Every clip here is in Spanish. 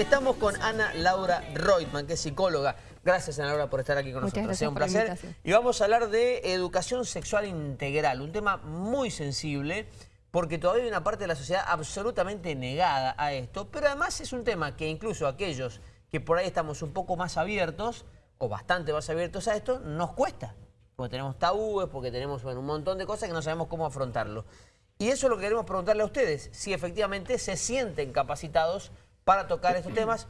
Estamos con Ana Laura Reutemann, que es psicóloga. Gracias, Ana Laura, por estar aquí con nosotros. Sea un placer. Y vamos a hablar de educación sexual integral, un tema muy sensible, porque todavía hay una parte de la sociedad absolutamente negada a esto, pero además es un tema que incluso aquellos que por ahí estamos un poco más abiertos, o bastante más abiertos a esto, nos cuesta. Porque tenemos tabúes, porque tenemos un montón de cosas que no sabemos cómo afrontarlo. Y eso es lo que queremos preguntarle a ustedes, si efectivamente se sienten capacitados para tocar estos temas.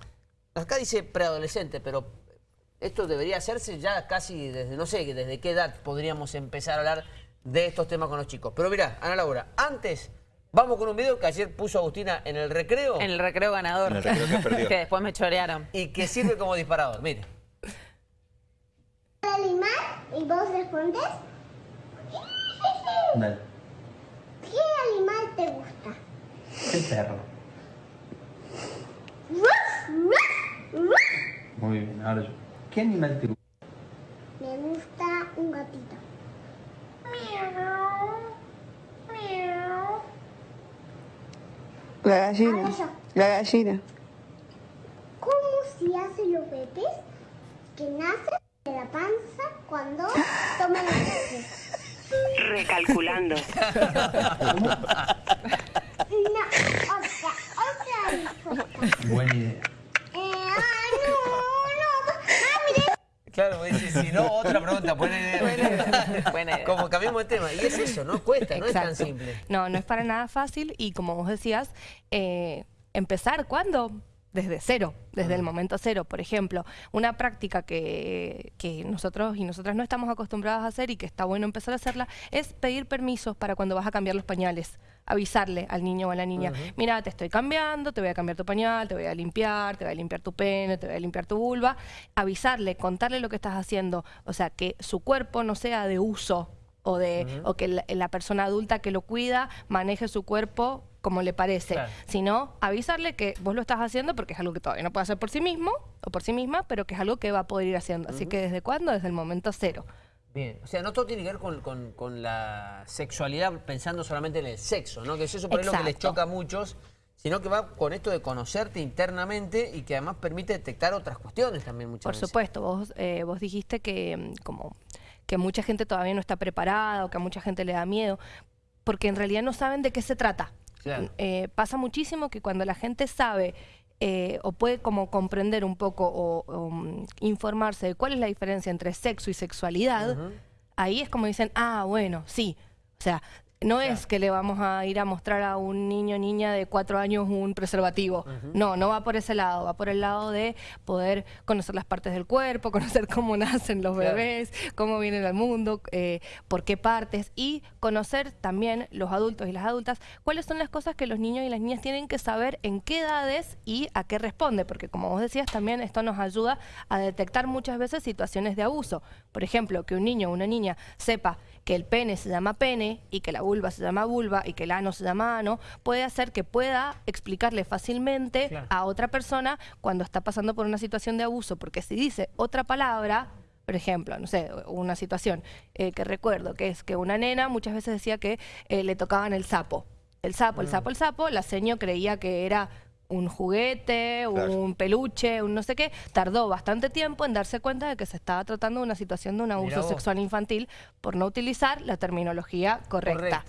Acá dice preadolescente, pero esto debería hacerse ya casi desde, no sé, desde qué edad podríamos empezar a hablar de estos temas con los chicos. Pero mira, Ana Laura, antes vamos con un video que ayer puso Agustina en el recreo. En el recreo ganador. En el recreo que perdió. que después me chorearon. Y que sirve como disparador, mire. animal y vos respondes. ¿Qué animal te gusta? El perro. Muy bien, ahora yo. ¿Qué animal te gusta? Me gusta un gatito. La gallina. La gallina. ¿Cómo se hacen los bebés que nacen de la panza cuando toman leche? Recalculando. no, otra, otra respuesta. Buena idea. Si no, otra pregunta, buena idea. Como cambiamos de tema. Y es eso, no cuesta, no es tan simple. No, no es para nada fácil y como vos decías, eh, empezar, ¿cuándo? Desde cero, desde el momento cero. Por ejemplo, una práctica que, que, nosotros y nosotras no estamos acostumbradas a hacer y que está bueno empezar a hacerla es pedir permisos para cuando vas a cambiar los pañales. Avisarle al niño o a la niña, mira, te estoy cambiando, te voy a cambiar tu pañal, te voy a limpiar, te voy a limpiar tu pene, te voy a limpiar tu vulva. Avisarle, contarle lo que estás haciendo. O sea, que su cuerpo no sea de uso o, de, o que la, persona adulta que lo cuida maneje su cuerpo como le parece, sino avisarle que vos lo estás haciendo porque es algo que todavía no puede hacer por sí mismo o por sí misma, pero que es algo que va a poder ir haciendo. Así que ¿desde cuándo? Desde el momento cero. Bien, o sea, no todo tiene que ver con, la sexualidad pensando solamente en el sexo, ¿no? Que es eso por lo que les choca a muchos, sino que va con esto de conocerte internamente y que además permite detectar otras cuestiones también muchas por veces. Por supuesto, vos, eh, vos dijiste que mm, como que mucha gente todavía no está preparada o que a mucha gente le da miedo, porque en realidad no saben de qué se trata. Eh, pasa muchísimo que cuando la gente sabe eh, o puede como comprender un poco o, mm, informarse de cuál es la diferencia entre sexo y sexualidad, ahí es como dicen, ah, bueno, sí. O sea, no es que le vamos a ir a mostrar a un niño o niña de cuatro años un preservativo. No, no va por ese lado. Va por el lado de poder conocer las partes del cuerpo, conocer cómo nacen los bebés, cómo vienen al mundo, eh, por qué partes. Y conocer también los adultos y las adultas cuáles son las cosas que los niños y las niñas tienen que saber en qué edades y a qué responde. Porque como vos decías, también esto nos ayuda a detectar muchas veces situaciones de abuso. Por ejemplo, que un niño o una niña sepa que el pene se llama pene y que la vulva se llama vulva y que el ano se llama ano, puede hacer que pueda explicarle fácilmente a otra persona cuando está pasando por una situación de abuso, porque si dice otra palabra, por ejemplo, no sé, una situación eh, que recuerdo, que es que una nena muchas veces decía que eh, le tocaban el sapo. El sapo, el mm. sapo, el sapo, la seño creía que era un juguete, un peluche, un no sé qué, tardó bastante tiempo en darse cuenta de que se estaba tratando de una situación de un abuso sexual infantil por no utilizar la terminología correcta.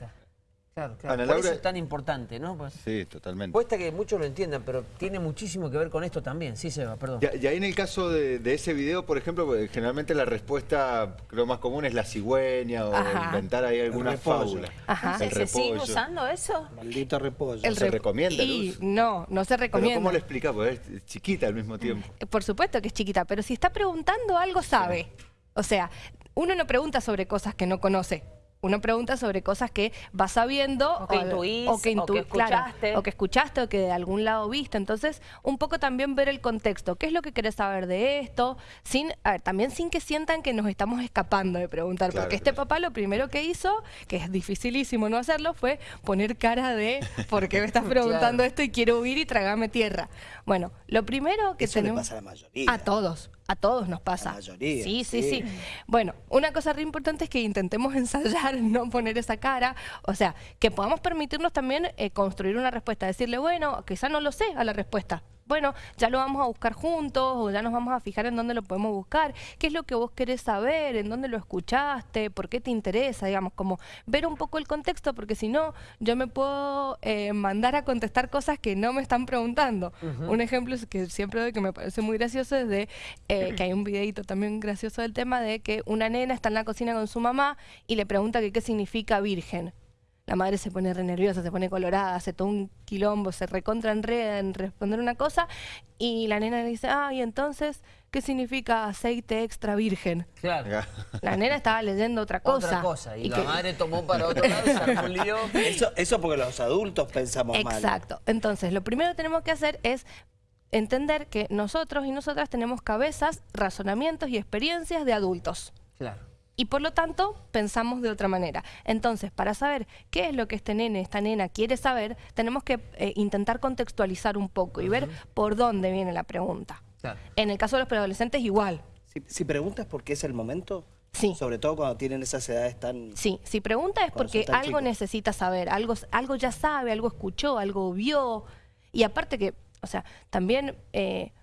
Claro, claro. Por eso es tan importante, ¿no? Pues, sí, totalmente. Cuesta que muchos lo entiendan, pero tiene muchísimo que ver con esto también. Sí, Seba, perdón. Y, ahí en el caso de, ese video, por ejemplo, pues, generalmente la respuesta creo más común es la cigüeña o inventar ahí alguna fábula. Ajá. ¿Se sigue usando eso? Maldito repollo. ¿Se recomienda, y No, no se recomienda. ¿Cómo le explica? Pues es chiquita al mismo tiempo. Eh, por supuesto que es chiquita, pero si está preguntando algo sabe. O sea, uno no pregunta sobre cosas que no conoce uno pregunta sobre cosas que vas sabiendo o que intuís, o que, escuchaste. o que escuchaste o que de algún lado viste. Entonces, un poco también ver el contexto. ¿Qué es lo que querés saber de esto? Sin, a ver, también sin que sientan que nos estamos escapando de preguntar. porque este papá lo primero que hizo, que es dificilísimo no hacerlo, fue poner cara de ¿por qué me estás preguntando esto y quiero huir y tragarme tierra? Bueno, lo primero que tenemos... pasa a la mayoría. A todos. A todos nos pasa. La mayoría. Sí, sí, sí, Bueno, una cosa re importante es que intentemos ensayar, no poner esa cara. O sea, que podamos permitirnos también eh, construir una respuesta. Decirle, bueno, quizá no lo sé a la respuesta. Bueno, ya lo vamos a buscar juntos o ya nos vamos a fijar en dónde lo podemos buscar, qué es lo que vos querés saber, en dónde lo escuchaste, por qué te interesa, digamos, como ver un poco el contexto, porque si no, yo me puedo eh, mandar a contestar cosas que no me están preguntando. Un ejemplo que siempre doy que me parece muy gracioso es de eh, que hay un videito también gracioso del tema de que una nena está en la cocina con su mamá y le pregunta que qué significa virgen. La madre se pone re nerviosa, se pone colorada, hace todo un quilombo, se recontra enreda en responder una cosa y la nena le dice, ah, y entonces, ¿qué significa aceite extra virgen? Claro. La nena estaba leyendo otra cosa. Otra cosa, y, la madre tomó para otro lado un lío. Eso, eso porque los adultos pensamos mal. Exacto. Entonces, lo primero que tenemos que hacer es entender que nosotros y nosotras tenemos cabezas, razonamientos y experiencias de adultos. Claro y por lo tanto pensamos de otra manera. Entonces, para saber qué es lo que este nene, esta nena quiere saber, tenemos que eh, intentar contextualizar un poco y ver por dónde viene la pregunta. En el caso de los preadolescentes, igual. Si, preguntas por qué es el momento, Sí. Sobre todo cuando tienen esas edades tan... Sí, si pregunta es porque algo necesita saber, algo, algo ya sabe, algo escuchó, algo vio. Y aparte que, o sea, también eh,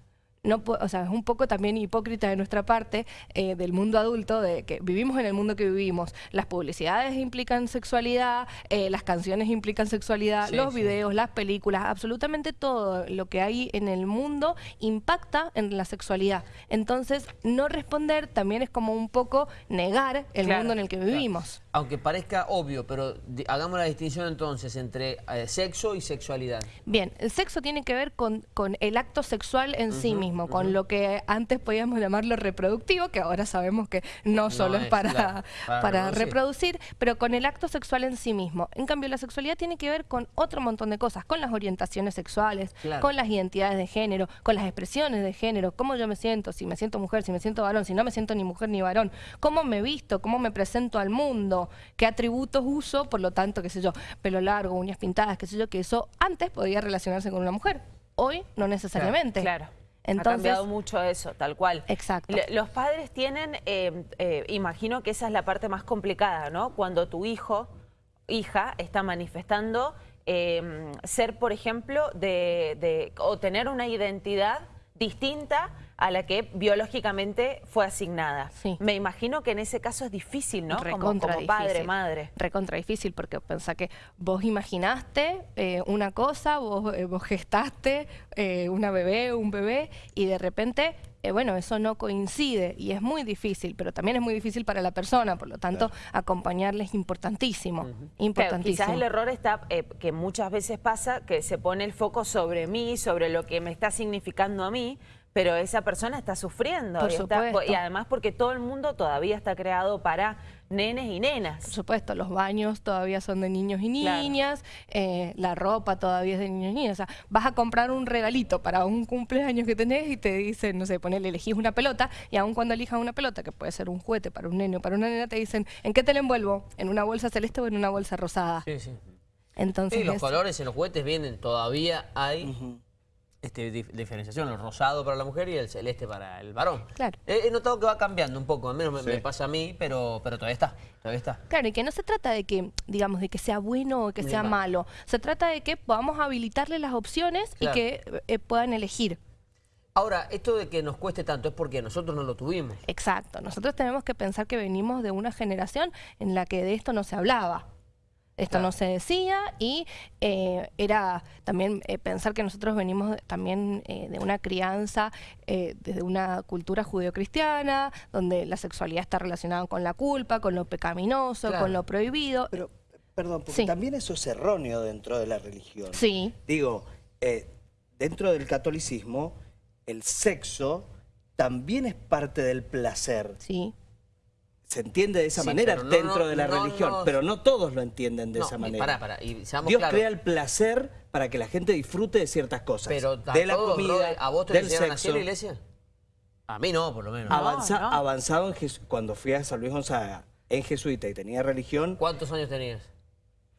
no, o sea, es un poco también hipócrita de nuestra parte eh, del mundo adulto, de que vivimos en el mundo que vivimos. Las publicidades implican sexualidad, eh, las canciones implican sexualidad, los videos, las películas, absolutamente todo lo que hay en el mundo impacta en la sexualidad. Entonces, no responder también es como un poco negar el mundo en el que vivimos. Aunque parezca obvio, pero hagamos la distinción entonces entre eh, sexo y sexualidad. Bien, el sexo tiene que ver con, con el acto sexual en sí mismo con lo que antes podíamos llamarlo reproductivo, que ahora sabemos que no solo es, para, para, reproducir. pero con el acto sexual en sí mismo. En cambio, la sexualidad tiene que ver con otro montón de cosas, con las orientaciones sexuales, con las identidades de género, con las expresiones de género, cómo yo me siento, si me siento mujer, si me siento varón, si no me siento ni mujer ni varón, cómo me visto, cómo me presento al mundo, qué atributos uso, por lo tanto, qué sé yo, pelo largo, uñas pintadas, qué sé yo, que eso antes podía relacionarse con una mujer. Hoy no necesariamente. claro. Entonces, ha cambiado mucho eso, tal cual. Exacto. los padres tienen, eh, eh, imagino que esa es la parte más complicada, ¿no? Cuando tu hijo, hija, está manifestando eh, ser, por ejemplo, de, o tener una identidad distinta a la que biológicamente fue asignada. Me imagino que en ese caso es difícil, ¿no? como, padre, madre. Recontra difícil, porque pensá que vos imaginaste eh, una cosa, vos, eh, gestaste eh, una bebé, un bebé, y de repente bueno, eso no coincide y es muy difícil, pero también es muy difícil para la persona, por lo tanto, acompañarle es importantísimo. importantísimo. quizás el error está que muchas veces pasa que se pone el foco sobre mí, sobre lo que me está significando a mí, pero esa persona está sufriendo. y, además porque todo el mundo todavía está creado para nenes y nenas. Por supuesto, los baños todavía son de niños y niñas, eh, la ropa todavía es de niños y niñas. O sea, vas a comprar un regalito para un cumpleaños que tenés y te dicen, no sé, ponele, elegís una pelota y aun cuando elijas una pelota, que puede ser un juguete para un nene o para una nena, te dicen, ¿en qué te la envuelvo? ¿En una bolsa celeste o en una bolsa rosada? Sí, sí. Entonces, sí, los colores en los juguetes vienen, todavía hay este, diferenciación, el rosado para la mujer y el celeste para el varón. Claro. He, notado que va cambiando un poco, al menos me, pasa a mí, pero, pero todavía está, todavía está. Claro, y que no se trata de que, digamos, de que sea bueno o que sea malo. Se trata de que podamos habilitarle las opciones y que eh, puedan elegir. Ahora, esto de que nos cueste tanto es porque nosotros no lo tuvimos. Exacto. Nosotros tenemos que pensar que venimos de una generación en la que de esto no se hablaba. Esto no se decía y eh, era también eh, pensar que nosotros venimos también eh, de una crianza desde una cultura judeocristiana, donde la sexualidad está relacionada con la culpa, con lo pecaminoso, con lo prohibido. Pero, perdón, porque también eso es erróneo dentro de la religión. Sí. Digo, dentro del catolicismo, el sexo también es parte del placer. Sí se entiende de esa manera dentro de la religión, pero no todos lo entienden de esa manera. Dios crea el placer para que la gente disfrute de ciertas cosas. Pero de la comida, ¿a vos te del sexo. la iglesia? A mí no, por lo menos. Avanzado en cuando fui a San Luis Gonzaga en jesuita y tenía religión. ¿Cuántos años tenías?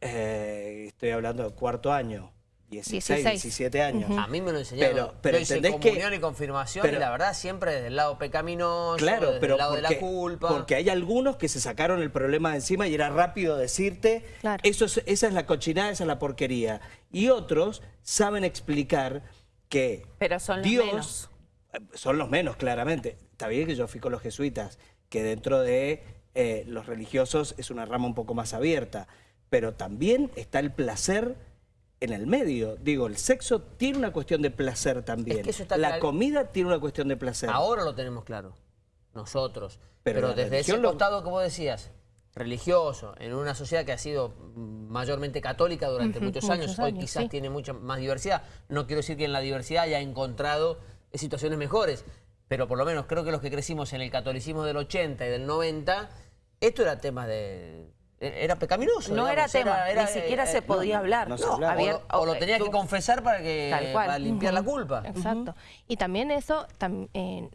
Eh, estoy hablando del cuarto año. 16, 17 años. A mí me lo enseñaron. Pero, pero Yo hice comunión y confirmación y la verdad siempre desde el lado pecaminoso, claro, desde el lado de la culpa. Porque hay algunos que se sacaron el problema de encima y era rápido decirte, eso esa es la cochinada, esa es la porquería. Y otros saben explicar que Pero son los menos. Eh, son los menos, claramente. Está bien que yo fui con los jesuitas, que dentro de eh, los religiosos es una rama un poco más abierta, pero también está el placer en el medio. Digo, el sexo tiene una cuestión de placer también. la comida tiene una cuestión de placer. Ahora lo tenemos claro, nosotros. Pero, desde ese costado que vos decías, religioso, en una sociedad que ha sido mayormente católica durante muchos, años, hoy quizás tiene mucha más diversidad. No quiero decir que en la diversidad haya encontrado situaciones mejores, pero por lo menos creo que los que crecimos en el catolicismo del 80 y del 90, esto era tema de era pecaminoso. No era tema, ni siquiera se podía hablar. o, lo tenías que confesar para que limpiar la culpa. Exacto. Y también eso eh,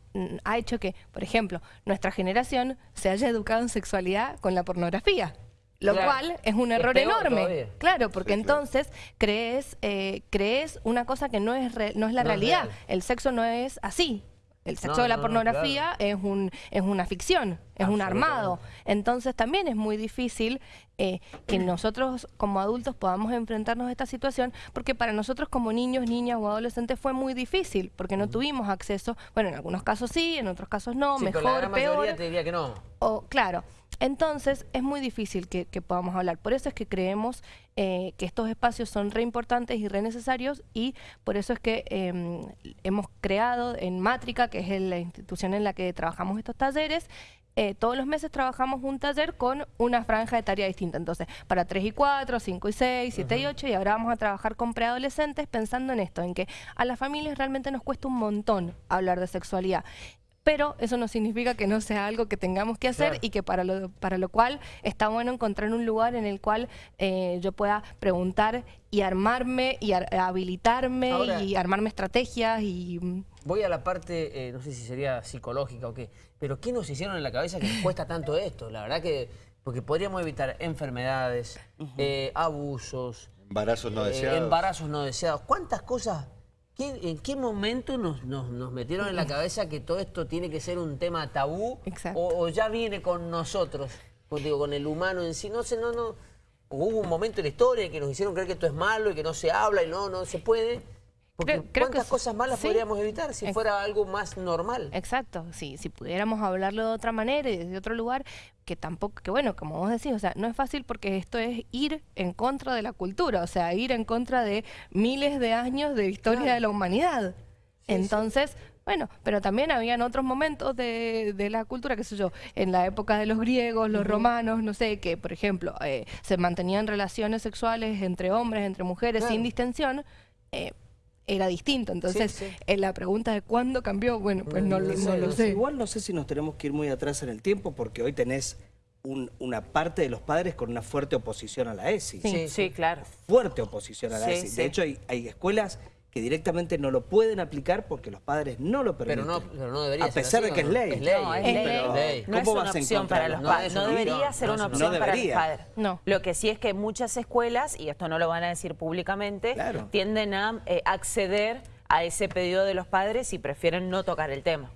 ha hecho que, por ejemplo, nuestra generación se haya educado en sexualidad con la pornografía. Lo cual es un error enorme. Claro, porque entonces crees, eh, crees una cosa que no es, no es la realidad. El sexo no es así. El sexo de la pornografía es, un, es una ficción, es un armado. Entonces también es muy difícil eh, que nosotros como adultos podamos enfrentarnos a esta situación, porque para nosotros como niños, niñas o adolescentes fue muy difícil, porque no tuvimos acceso, bueno, en algunos casos sí, en otros casos no, mejor, la peor. te diría que no. O, claro, entonces es muy difícil que, podamos hablar. Por eso es que creemos eh, que estos espacios son re importantes y re necesarios y por eso es que em, hemos creado en Mátrica, que es la institución en la que trabajamos estos talleres, eh, todos los meses trabajamos un taller con una franja de tarea distinta. Entonces, para 3 y 4, 5 y 6, 7 y 8, y ahora vamos a trabajar con preadolescentes pensando en esto, en que a las familias realmente nos cuesta un montón hablar de sexualidad pero eso no significa que no sea algo que tengamos que hacer y que para lo, para lo cual está bueno encontrar un lugar en el cual eh, yo pueda preguntar y armarme y habilitarme y armarme estrategias y... Mm. Voy a la parte, eh, no sé si sería psicológica o qué, pero ¿qué nos hicieron en la cabeza que nos cuesta tanto esto? La verdad que, porque podríamos evitar enfermedades, eh, abusos... Embarazos no deseados. Embarazos no deseados. ¿Cuántas cosas ¿En qué momento nos, metieron en la cabeza que todo esto tiene que ser un tema tabú? O, ya viene con nosotros? Pues digo, con el humano en sí. No sé, no, no. Hubo un momento en la historia que nos hicieron creer que esto es malo y que no se habla y no, no se puede. Porque ¿cuántas cosas malas podríamos evitar si fuera algo más normal? Exacto, sí, si pudiéramos hablarlo de otra manera y desde otro lugar, que tampoco, que bueno, como vos decís, o sea, no es fácil porque esto es ir en contra de la cultura, o sea, ir en contra de miles de años de historia de la humanidad. Entonces, bueno, pero también habían otros momentos de, de, la cultura, qué sé yo, en la época de los griegos, los romanos, no sé, que por ejemplo eh, se mantenían relaciones sexuales entre hombres, entre mujeres, sin distensión. Eh, era distinto. Entonces, en la pregunta de cuándo cambió, bueno, pues no, lo sé. Igual no sé si nos tenemos que ir muy atrás en el tiempo, porque hoy tenés una parte de los padres con una fuerte oposición a la ESI. Sí, sí, claro. Fuerte oposición a la ESI. De hecho, hay, hay escuelas que directamente no lo pueden aplicar porque los padres no lo permiten. Pero no, pero no debería A pesar de que es ley. Es ley. No, es ley. no es una opción para los padres. No, debería ser una opción para los padres. No. Lo que sí es que muchas escuelas, y esto no lo van a decir públicamente, tienden a eh, acceder a ese pedido de los padres y prefieren no tocar el tema.